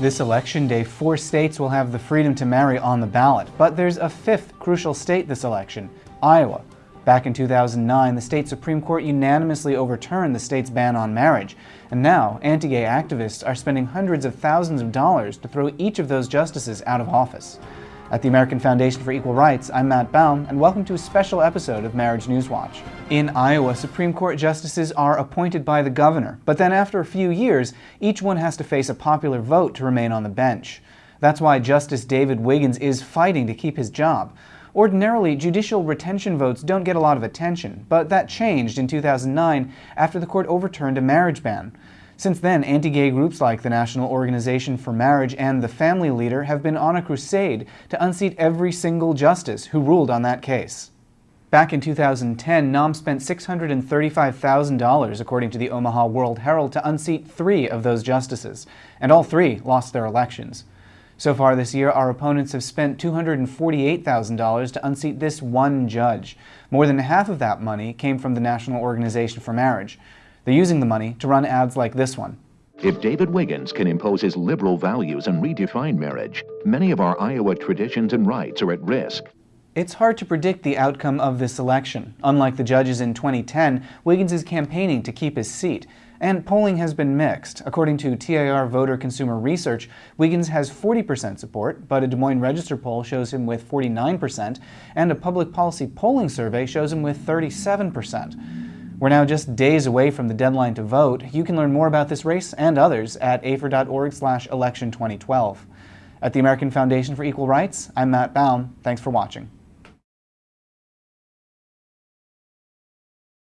This election day, four states will have the freedom to marry on the ballot, but there's a fifth crucial state this election, Iowa. Back in 2009, the state Supreme Court unanimously overturned the state's ban on marriage, and now anti-gay activists are spending hundreds of thousands of dollars to throw each of those justices out of office. At the American Foundation for Equal Rights, I'm Matt Baum, and welcome to a special episode of Marriage News Watch. In Iowa, Supreme Court justices are appointed by the governor, but then after a few years, each one has to face a popular vote to remain on the bench. That's why Justice David Wiggins is fighting to keep his job. Ordinarily, judicial retention votes don't get a lot of attention, but that changed in 2009 after the court overturned a marriage ban. Since then, anti-gay groups like the National Organization for Marriage and the Family Leader have been on a crusade to unseat every single justice who ruled on that case. Back in 2010, NOM spent $635,000, according to the Omaha World Herald, to unseat three of those justices, and all three lost their elections. So far this year, our opponents have spent $248,000 to unseat this one judge. More than half of that money came from the National Organization for Marriage. They're using the money to run ads like this one. If David Wiggins can impose his liberal values and redefine marriage, many of our Iowa traditions and rights are at risk. It's hard to predict the outcome of this election. Unlike the judges in 2010, Wiggins is campaigning to keep his seat. And polling has been mixed. According to TIR Voter Consumer Research, Wiggins has 40% support, but a Des Moines Register poll shows him with 49%, and a public policy polling survey shows him with 37%. We're now just days away from the deadline to vote. You can learn more about this race and others at afer.org slash election 2012. At the American Foundation for Equal Rights, I'm Matt Baum. Thanks for watching.